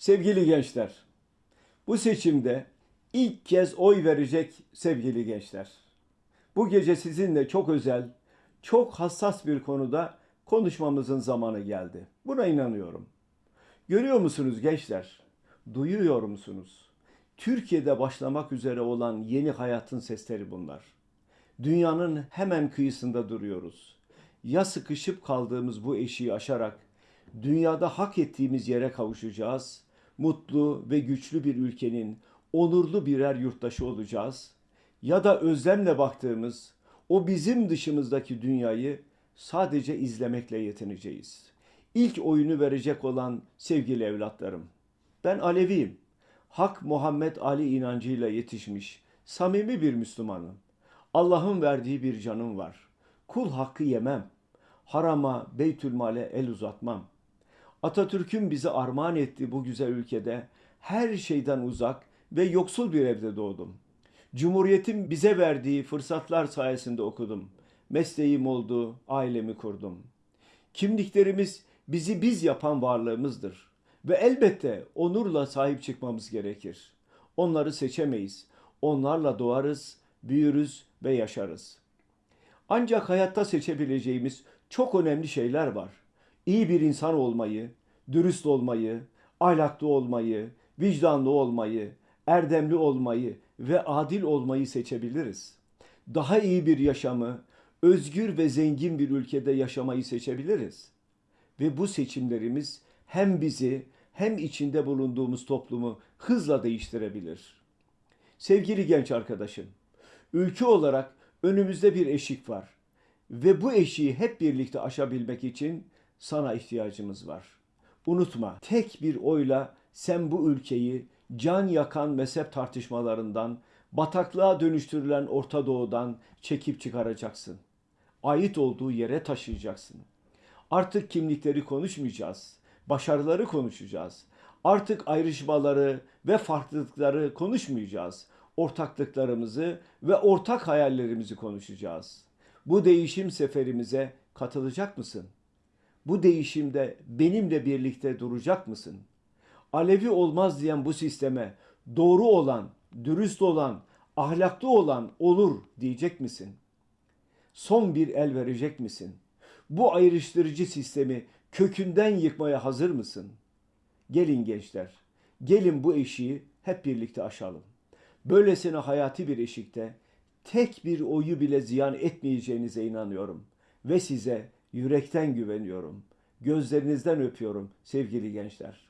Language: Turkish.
Sevgili gençler, bu seçimde ilk kez oy verecek sevgili gençler. Bu gece sizinle çok özel, çok hassas bir konuda konuşmamızın zamanı geldi. Buna inanıyorum. Görüyor musunuz gençler? Duyuyor musunuz? Türkiye'de başlamak üzere olan yeni hayatın sesleri bunlar. Dünyanın hemen kıyısında duruyoruz. Ya sıkışıp kaldığımız bu eşiği aşarak dünyada hak ettiğimiz yere kavuşacağız. Mutlu ve güçlü bir ülkenin onurlu birer yurttaşı olacağız. Ya da özlemle baktığımız o bizim dışımızdaki dünyayı sadece izlemekle yetineceğiz. İlk oyunu verecek olan sevgili evlatlarım. Ben Aleviyim. Hak Muhammed Ali inancıyla yetişmiş, samimi bir Müslümanım. Allah'ın verdiği bir canım var. Kul hakkı yemem. Harama, beytülmale el uzatmam. Atatürk'ün bize armağan ettiği bu güzel ülkede her şeyden uzak ve yoksul bir evde doğdum. Cumhuriyetin bize verdiği fırsatlar sayesinde okudum. Mesleğim oldu, ailemi kurdum. Kimliklerimiz bizi biz yapan varlığımızdır. Ve elbette onurla sahip çıkmamız gerekir. Onları seçemeyiz. Onlarla doğarız, büyürüz ve yaşarız. Ancak hayatta seçebileceğimiz çok önemli şeyler var. İyi bir insan olmayı, dürüst olmayı, ahlaklı olmayı, vicdanlı olmayı, erdemli olmayı ve adil olmayı seçebiliriz. Daha iyi bir yaşamı, özgür ve zengin bir ülkede yaşamayı seçebiliriz. Ve bu seçimlerimiz hem bizi hem içinde bulunduğumuz toplumu hızla değiştirebilir. Sevgili genç arkadaşım, ülke olarak önümüzde bir eşik var ve bu eşiği hep birlikte aşabilmek için sana ihtiyacımız var. Unutma, tek bir oyla sen bu ülkeyi can yakan mezhep tartışmalarından, bataklığa dönüştürülen Orta Doğu'dan çekip çıkaracaksın. Ait olduğu yere taşıyacaksın. Artık kimlikleri konuşmayacağız. Başarıları konuşacağız. Artık ayrışmaları ve farklılıkları konuşmayacağız. Ortaklıklarımızı ve ortak hayallerimizi konuşacağız. Bu değişim seferimize katılacak mısın? Bu değişimde benimle birlikte duracak mısın? Alevi olmaz diyen bu sisteme doğru olan, dürüst olan, ahlaklı olan olur diyecek misin? Son bir el verecek misin? Bu ayrıştırıcı sistemi kökünden yıkmaya hazır mısın? Gelin gençler, gelin bu eşiği hep birlikte aşalım. Böylesine hayati bir eşikte tek bir oyu bile ziyan etmeyeceğinize inanıyorum ve size yürekten güveniyorum. Gözlerinizden öpüyorum sevgili gençler.